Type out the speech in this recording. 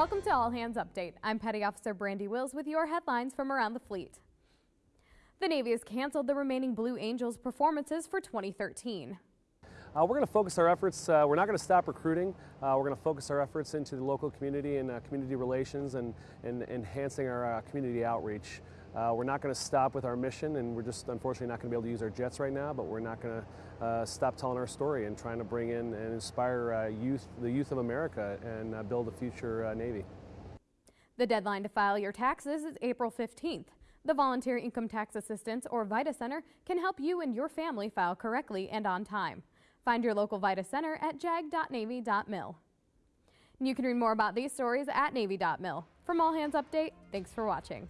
Welcome to All Hands Update. I'm Petty Officer Brandy Wills with your headlines from around the fleet. The Navy has canceled the remaining Blue Angels performances for 2013. Uh, we're going to focus our efforts, uh, we're not going to stop recruiting, uh, we're going to focus our efforts into the local community and uh, community relations and, and enhancing our uh, community outreach. Uh, we're not going to stop with our mission and we're just unfortunately not going to be able to use our jets right now, but we're not going to uh, stop telling our story and trying to bring in and inspire uh, youth, the youth of America and uh, build a future Navy. The deadline to file your taxes is April 15th. The Volunteer Income Tax Assistance or VITA Center can help you and your family file correctly and on time. Find your local VITA Center at jag.navy.mil. You can read more about these stories at navy.mil. From All Hands Update, thanks for watching.